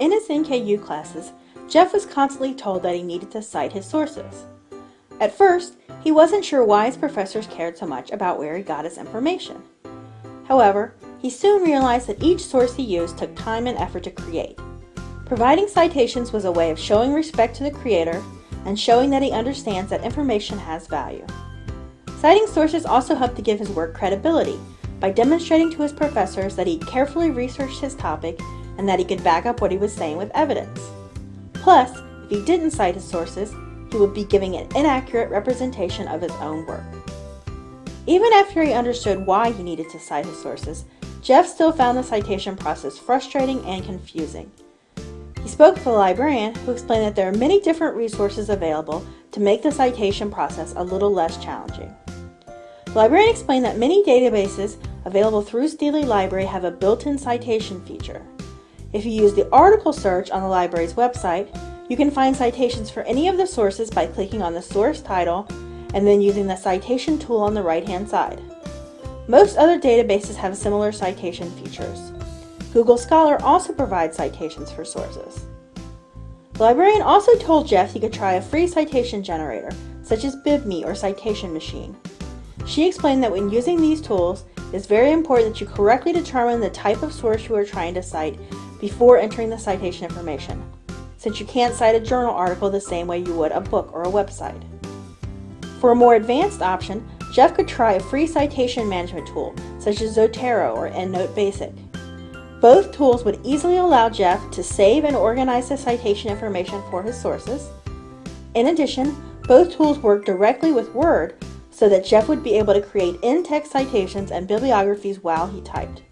In his NKU classes, Jeff was constantly told that he needed to cite his sources. At first, he wasn't sure why his professors cared so much about where he got his information. However, he soon realized that each source he used took time and effort to create. Providing citations was a way of showing respect to the creator and showing that he understands that information has value. Citing sources also helped to give his work credibility by demonstrating to his professors that he carefully researched his topic and that he could back up what he was saying with evidence. Plus, if he didn't cite his sources, he would be giving an inaccurate representation of his own work. Even after he understood why he needed to cite his sources, Jeff still found the citation process frustrating and confusing. He spoke to the librarian, who explained that there are many different resources available to make the citation process a little less challenging. The librarian explained that many databases available through Steely Library have a built-in citation feature. If you use the article search on the library's website, you can find citations for any of the sources by clicking on the source title and then using the citation tool on the right-hand side. Most other databases have similar citation features. Google Scholar also provides citations for sources. The librarian also told Jeff he could try a free citation generator, such as BibMe or Citation Machine. She explained that when using these tools, it's very important that you correctly determine the type of source you are trying to cite before entering the citation information, since you can't cite a journal article the same way you would a book or a website. For a more advanced option, Jeff could try a free citation management tool, such as Zotero or EndNote Basic. Both tools would easily allow Jeff to save and organize the citation information for his sources. In addition, both tools work directly with Word so that Jeff would be able to create in-text citations and bibliographies while he typed.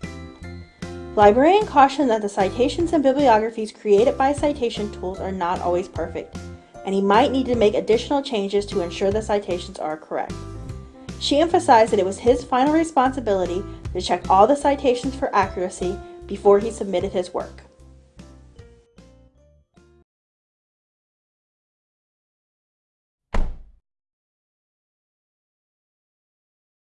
Librarian cautioned that the citations and bibliographies created by citation tools are not always perfect and he might need to make additional changes to ensure the citations are correct. She emphasized that it was his final responsibility to check all the citations for accuracy before he submitted his work.